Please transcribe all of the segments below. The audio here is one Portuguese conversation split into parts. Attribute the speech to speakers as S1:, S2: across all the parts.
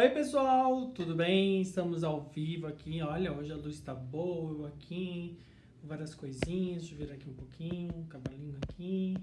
S1: Oi pessoal, tudo bem? Estamos ao vivo aqui. Olha, hoje a luz está boa aqui, várias coisinhas. Deixa eu virar aqui um pouquinho, um aqui.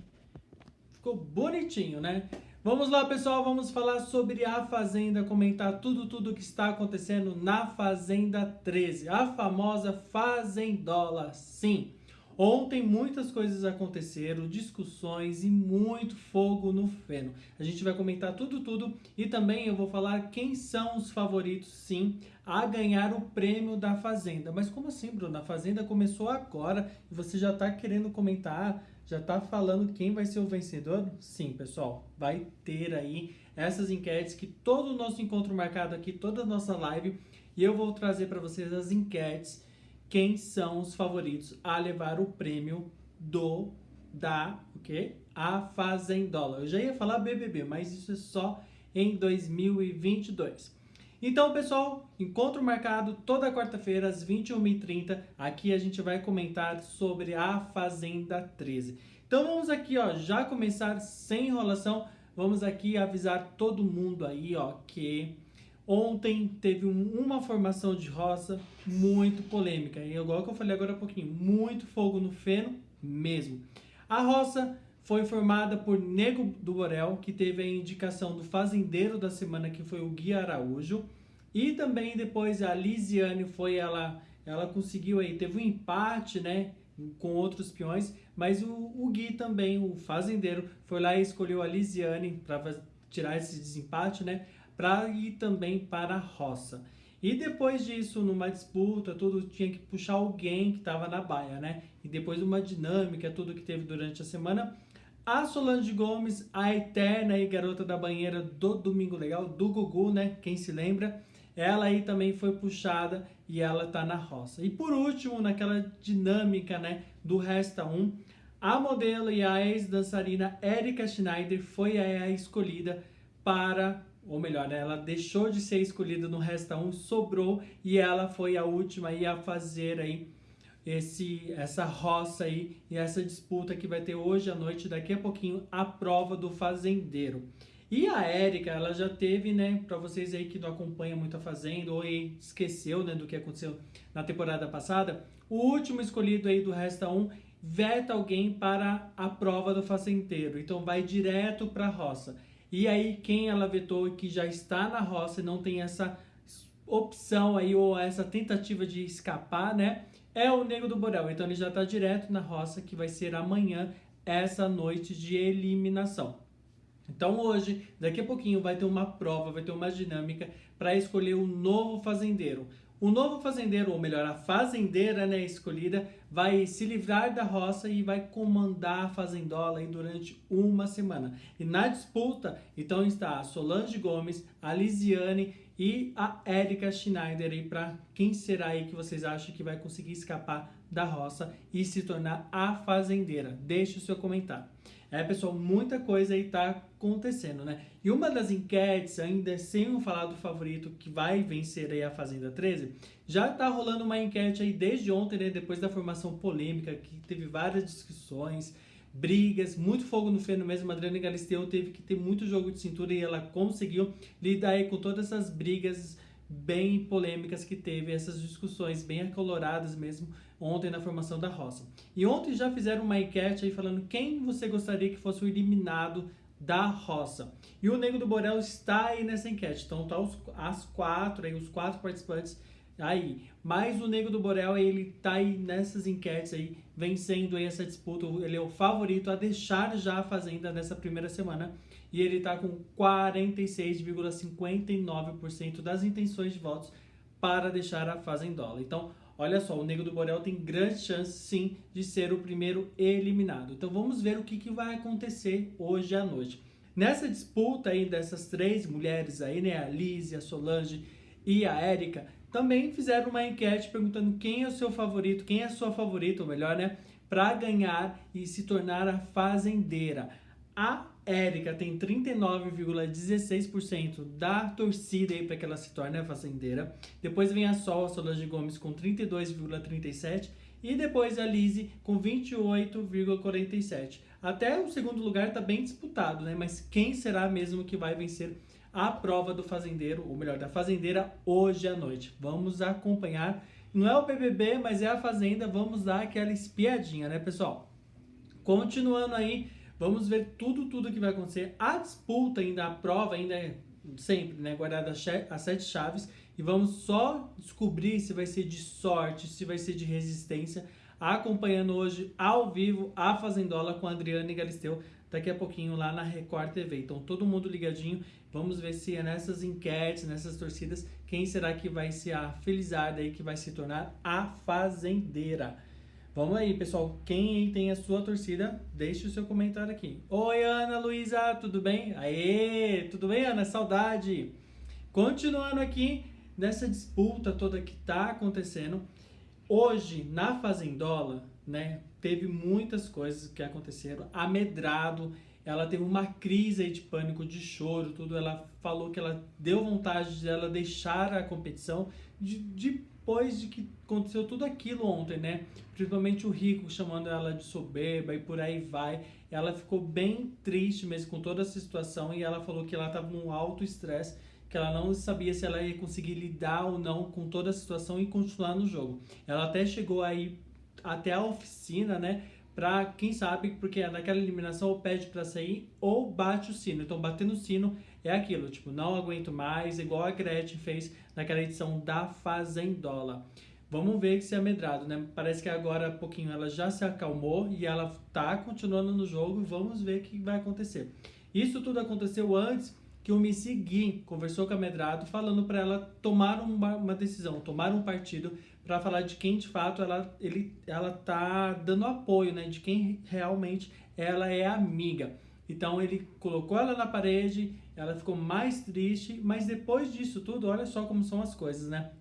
S1: Ficou bonitinho, né? Vamos lá, pessoal, vamos falar sobre a Fazenda, comentar tudo, tudo que está acontecendo na Fazenda 13, a famosa Fazendola, sim. Ontem muitas coisas aconteceram, discussões e muito fogo no feno. A gente vai comentar tudo, tudo e também eu vou falar quem são os favoritos, sim, a ganhar o prêmio da Fazenda. Mas como assim, Bruno? A Fazenda começou agora e você já está querendo comentar, já está falando quem vai ser o vencedor? Sim, pessoal, vai ter aí essas enquetes que todo o nosso encontro marcado aqui, toda a nossa live, e eu vou trazer para vocês as enquetes quem são os favoritos a levar o prêmio do da o? A Fazendola. Eu já ia falar BBB, mas isso é só em 2022. Então, pessoal, encontro marcado toda quarta-feira às 21h30. Aqui a gente vai comentar sobre a Fazenda 13. Então vamos aqui, ó, já começar sem enrolação. Vamos aqui avisar todo mundo aí, ó, que Ontem teve uma formação de roça muito polêmica, e igual que eu falei agora há pouquinho, muito fogo no feno mesmo. A roça foi formada por Nego do Borel, que teve a indicação do fazendeiro da semana, que foi o Gui Araújo, e também depois a Lisiane foi ela, ela conseguiu aí, teve um empate, né, com outros peões, mas o, o Gui também, o fazendeiro, foi lá e escolheu a Lisiane para tirar esse desempate, né? para ir também para a roça. E depois disso, numa disputa, tudo tinha que puxar alguém que estava na baia, né? E depois uma dinâmica, tudo que teve durante a semana, a Solange Gomes, a eterna e garota da banheira do Domingo Legal, do Gugu, né? Quem se lembra? Ela aí também foi puxada e ela tá na roça. E por último, naquela dinâmica, né, do Resta 1, a modelo e a ex-dançarina Erika Schneider foi a escolhida para ou melhor, né, ela deixou de ser escolhida no Resta 1, sobrou e ela foi a última a fazer aí esse, essa roça aí e essa disputa que vai ter hoje à noite, daqui a pouquinho, a prova do fazendeiro. E a Érica, ela já teve, né, para vocês aí que não acompanham muito a Fazenda ou esqueceu, né, do que aconteceu na temporada passada, o último escolhido aí do Resta 1 veta alguém para a prova do fazendeiro, então vai direto para a roça. E aí quem ela vetou que já está na roça e não tem essa opção aí ou essa tentativa de escapar, né? É o Nego do Borel. Então ele já está direto na roça que vai ser amanhã essa noite de eliminação. Então hoje, daqui a pouquinho, vai ter uma prova, vai ter uma dinâmica para escolher o um novo fazendeiro. O novo fazendeiro, ou melhor, a fazendeira né, escolhida, vai se livrar da roça e vai comandar a fazendola durante uma semana. E na disputa, então está a Solange Gomes, a Lisiane e a Erika Schneider para quem será aí que vocês acham que vai conseguir escapar da roça e se tornar a fazendeira. Deixe o seu comentário. É, pessoal, muita coisa aí tá acontecendo, né? E uma das enquetes, ainda sem falar do favorito que vai vencer aí a Fazenda 13, já tá rolando uma enquete aí desde ontem, né? Depois da formação polêmica, que teve várias discussões, brigas, muito fogo no feno mesmo. A Adriana Galisteu teve que ter muito jogo de cintura e ela conseguiu lidar aí com todas essas brigas bem polêmicas que teve, essas discussões bem acoloradas mesmo ontem na formação da roça. E ontem já fizeram uma enquete aí falando quem você gostaria que fosse o eliminado da roça. E o Nego do Borel está aí nessa enquete. Então tá os, as quatro, aí, os quatro participantes aí. Mas o Nego do Borel, ele tá aí nessas enquetes aí, vencendo aí essa disputa. Ele é o favorito a deixar já a Fazenda nessa primeira semana. E ele tá com 46,59% das intenções de votos para deixar a Fazendola. Então, Olha só, o Negro do Borel tem grande chance sim de ser o primeiro eliminado. Então vamos ver o que, que vai acontecer hoje à noite. Nessa disputa aí dessas três mulheres aí, né, a Liz, a Solange e a Érica, também fizeram uma enquete perguntando quem é o seu favorito, quem é a sua favorita, ou melhor, né, para ganhar e se tornar a fazendeira. A Érica tem 39,16% da torcida aí para que ela se torne a fazendeira. Depois vem a Sol, a Solange Gomes com 32,37% e depois a Lise com 28,47%. Até o segundo lugar está bem disputado, né? Mas quem será mesmo que vai vencer a prova do fazendeiro, ou melhor, da fazendeira hoje à noite. Vamos acompanhar. Não é o BBB, mas é a fazenda. Vamos dar aquela espiadinha, né, pessoal? Continuando aí, vamos ver tudo, tudo que vai acontecer. A disputa ainda, a prova ainda é sempre, né, guardada as sete chaves. E vamos só descobrir se vai ser de sorte, se vai ser de resistência acompanhando hoje ao vivo a Fazendola com a Adriana e Galisteu daqui a pouquinho lá na Record TV. Então todo mundo ligadinho, vamos ver se é nessas enquetes, nessas torcidas, quem será que vai ser a felizarda aí que vai se tornar a fazendeira. Vamos aí, pessoal. Quem tem a sua torcida, deixe o seu comentário aqui. Oi, Ana Luísa, tudo bem? Aê, tudo bem, Ana? Saudade. Continuando aqui nessa disputa toda que tá acontecendo. Hoje, na Fazendola, né, teve muitas coisas que aconteceram. A Medrado, ela teve uma crise de pânico, de choro, tudo. Ela falou que ela deu vontade de ela deixar a competição de, depois de que aconteceu tudo aquilo ontem, né? Principalmente o Rico chamando ela de soberba e por aí vai. Ela ficou bem triste mesmo com toda essa situação e ela falou que ela estava num alto estresse que ela não sabia se ela ia conseguir lidar ou não com toda a situação e continuar no jogo. Ela até chegou aí até a oficina, né? Pra quem sabe, porque naquela eliminação ou pede para sair ou bate o sino. Então, bater no sino é aquilo, tipo, não aguento mais, igual a Gretchen fez naquela edição da Fazendola. Vamos ver se é amedrado, né? Parece que agora, pouquinho, ela já se acalmou e ela tá continuando no jogo. Vamos ver o que vai acontecer. Isso tudo aconteceu antes que o Missy Gui conversou com a Medrado falando para ela tomar uma, uma, decisão, tomar um partido para falar de quem de fato ela, ele, ela tá dando apoio, né? De quem realmente ela é amiga. Então ele colocou ela na parede, ela ficou mais triste, mas depois disso tudo, olha só como são as coisas, né?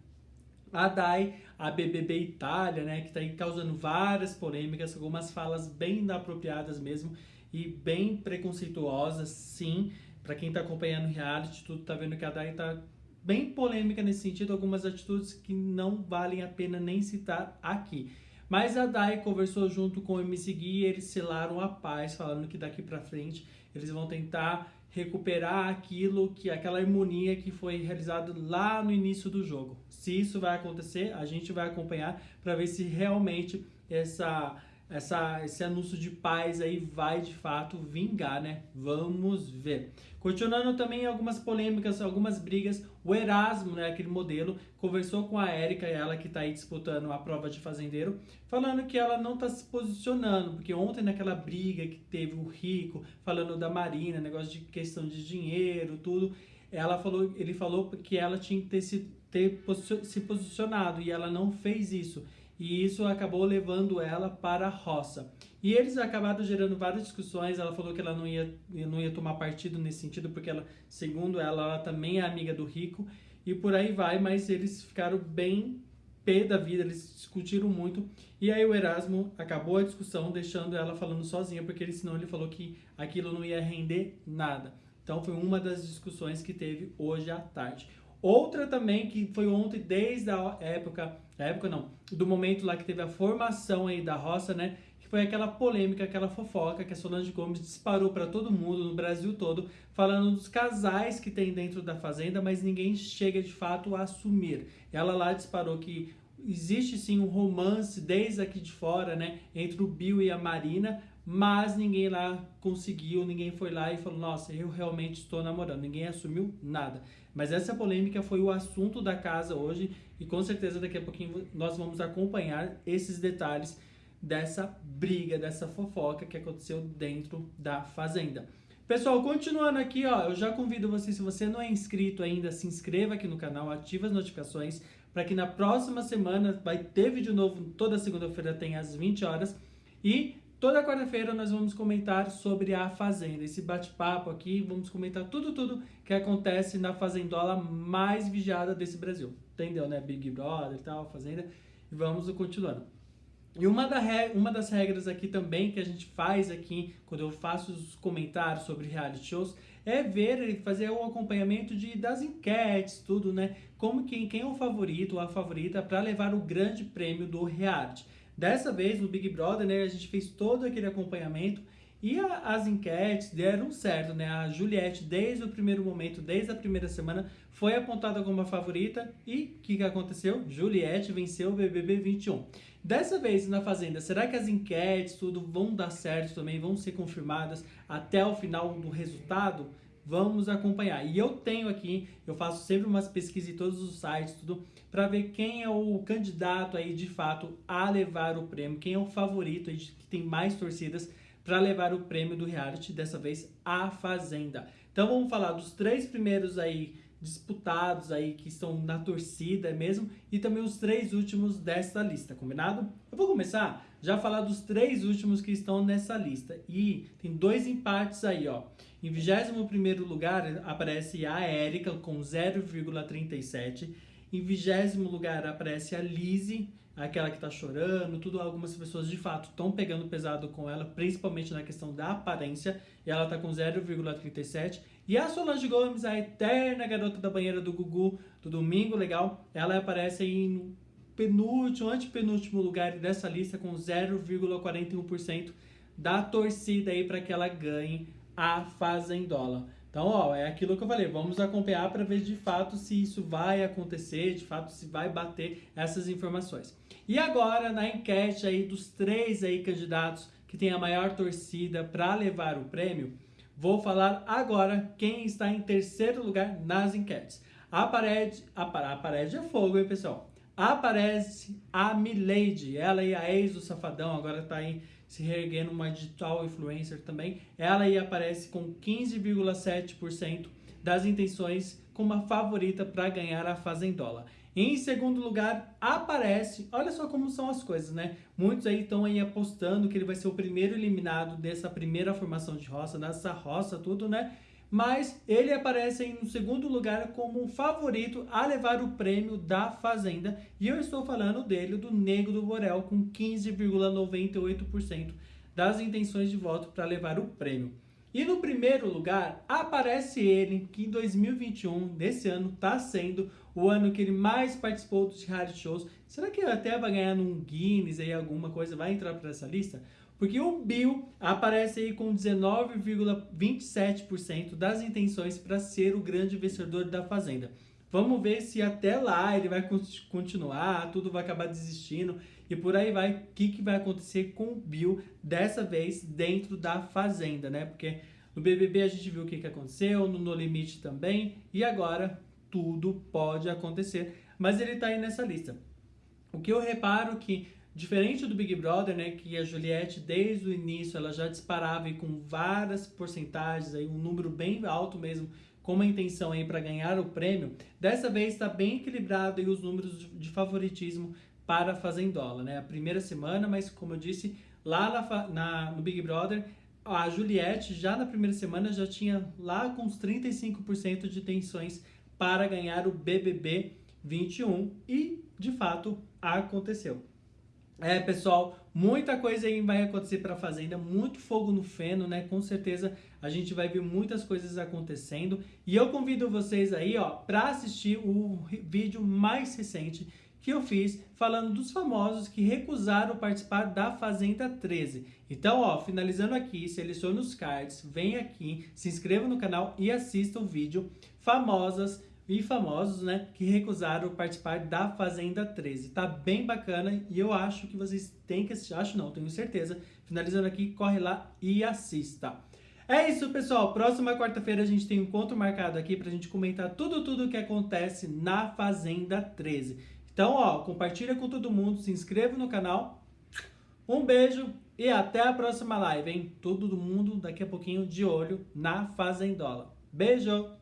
S1: A Dai, a BBB Itália, né, que está aí causando várias polêmicas, algumas falas bem inapropriadas mesmo e bem preconceituosas, sim, para quem está acompanhando o reality, tudo tá vendo que a Dai tá bem polêmica nesse sentido, algumas atitudes que não valem a pena nem citar aqui. Mas a Dai conversou junto com o MC Gui e eles selaram a paz, falando que daqui para frente eles vão tentar recuperar aquilo que aquela harmonia que foi realizada lá no início do jogo. Se isso vai acontecer, a gente vai acompanhar para ver se realmente essa essa, esse anúncio de paz aí vai de fato vingar, né? Vamos ver. Continuando também algumas polêmicas, algumas brigas. O Erasmo, né, aquele modelo, conversou com a Érica, ela que está aí disputando a prova de fazendeiro, falando que ela não está se posicionando, porque ontem naquela briga que teve o Rico, falando da Marina, negócio de questão de dinheiro, tudo, ela falou, ele falou que ela tinha que ter se, ter se posicionado e ela não fez isso e isso acabou levando ela para a roça. E eles acabaram gerando várias discussões. Ela falou que ela não ia, não ia tomar partido nesse sentido, porque ela, segundo ela, ela também é amiga do rico e por aí vai, mas eles ficaram bem pé da vida, eles discutiram muito. E aí o Erasmo acabou a discussão deixando ela falando sozinha, porque ele, senão ele falou que aquilo não ia render nada. Então foi uma das discussões que teve hoje à tarde. Outra também que foi ontem, desde a época, a época não, do momento lá que teve a formação aí da roça, né? Que foi aquela polêmica, aquela fofoca que a Solange Gomes disparou para todo mundo, no Brasil todo, falando dos casais que tem dentro da fazenda, mas ninguém chega de fato a assumir. Ela lá disparou que existe sim um romance desde aqui de fora, né? Entre o Bill e a Marina, mas ninguém lá conseguiu, ninguém foi lá e falou: Nossa, eu realmente estou namorando. Ninguém assumiu nada. Mas essa polêmica foi o assunto da casa hoje e com certeza daqui a pouquinho nós vamos acompanhar esses detalhes dessa briga, dessa fofoca que aconteceu dentro da fazenda. Pessoal, continuando aqui, ó, eu já convido você, se você não é inscrito ainda, se inscreva aqui no canal, ative as notificações para que na próxima semana vai ter vídeo novo, toda segunda-feira tem às 20 horas e Toda quarta-feira nós vamos comentar sobre a Fazenda, esse bate-papo aqui, vamos comentar tudo, tudo que acontece na fazendola mais vigiada desse Brasil. Entendeu, né? Big Brother e tal, Fazenda. E vamos continuando. E uma, da uma das regras aqui também que a gente faz aqui, quando eu faço os comentários sobre reality shows, é ver e fazer um acompanhamento de, das enquetes, tudo, né? Como quem é o favorito ou a favorita para levar o grande prêmio do reality. Dessa vez, no Big Brother, né, a gente fez todo aquele acompanhamento E a, as enquetes deram certo, né? A Juliette, desde o primeiro momento, desde a primeira semana, foi apontada como a favorita. E o que, que aconteceu? Juliette venceu o BBB 21. Dessa vez na Fazenda, será que as enquetes, tudo vão dar certo também, vão ser confirmadas até o final do resultado? Vamos acompanhar. E eu tenho aqui, eu faço sempre umas pesquisas em todos os sites, tudo, para ver quem é o candidato aí de fato a levar o prêmio, quem é o favorito aí que tem mais torcidas para levar o prêmio do reality, dessa vez a Fazenda. Então vamos falar dos três primeiros aí disputados aí que estão na torcida mesmo e também os três últimos dessa lista, combinado? Eu vou começar já a falar dos três últimos que estão nessa lista e tem dois empates aí, ó. Em 21º lugar aparece a Érica com 0,37. Em 20 lugar aparece a Lizzie, aquela que tá chorando, tudo. Algumas pessoas de fato estão pegando pesado com ela, principalmente na questão da aparência. E ela tá com 0,37. E a Solange Gomes, a eterna garota da banheira do Gugu, do Domingo Legal, ela aparece no penúltimo, antepenúltimo lugar dessa lista com 0,41% da torcida aí para que ela ganhe a Fazendola. Então, ó, é aquilo que eu falei, vamos acompanhar para ver de fato se isso vai acontecer, de fato se vai bater essas informações. E agora, na enquete aí dos três aí candidatos que tem a maior torcida para levar o prêmio, vou falar agora quem está em terceiro lugar nas enquetes. A parede, a, a parede é fogo, hein, pessoal? Aparece a Milady, ela e a ex do Safadão, agora está aí se reerguendo uma digital influencer também, ela aí aparece com 15,7% das intenções como a favorita para ganhar a Fazendola. Em segundo lugar, aparece, olha só como são as coisas, né? Muitos aí estão aí apostando que ele vai ser o primeiro eliminado dessa primeira formação de roça, dessa roça, tudo, né? Mas ele aparece no segundo lugar como um favorito a levar o prêmio da Fazenda. E eu estou falando dele, do Nego do Borel, com 15,98% das intenções de voto para levar o prêmio. E no primeiro lugar aparece ele, que em 2021, desse ano, está sendo o ano que ele mais participou dos reality shows. Será que ele até vai ganhar num Guinness aí, alguma coisa, vai entrar para essa lista? Porque o Bill aparece aí com 19,27% das intenções para ser o grande vencedor da Fazenda. Vamos ver se até lá ele vai continuar, tudo vai acabar desistindo e por aí vai. O que, que vai acontecer com o Bill dessa vez dentro da Fazenda, né? Porque no BBB a gente viu o que, que aconteceu, no No Limite também e agora tudo pode acontecer. Mas ele está aí nessa lista. O que eu reparo que Diferente do Big Brother, né, que a Juliette desde o início ela já disparava e com várias porcentagens, aí um número bem alto mesmo, com uma intenção aí para ganhar o prêmio, dessa vez está bem equilibrado aí os números de favoritismo para a Fazendola, né? A primeira semana, mas como eu disse, lá na, na, no Big Brother, a Juliette já na primeira semana já tinha lá com uns 35% de intenções para ganhar o BBB 21 e de fato aconteceu. É, pessoal, muita coisa aí vai acontecer para a Fazenda, muito fogo no feno, né? Com certeza a gente vai ver muitas coisas acontecendo. E eu convido vocês aí, ó, para assistir o vídeo mais recente que eu fiz falando dos famosos que recusaram participar da Fazenda 13. Então, ó, finalizando aqui, selecione os cards, vem aqui, se inscreva no canal e assista o vídeo Famosas e famosos, né, que recusaram participar da Fazenda 13. Tá bem bacana e eu acho que vocês têm que assistir, acho não, tenho certeza. Finalizando aqui, corre lá e assista. É isso, pessoal. Próxima quarta-feira a gente tem um encontro marcado aqui pra gente comentar tudo, tudo que acontece na Fazenda 13. Então, ó, compartilha com todo mundo, se inscreva no canal. Um beijo e até a próxima live, hein? Todo mundo daqui a pouquinho de olho na Fazendola. Beijo!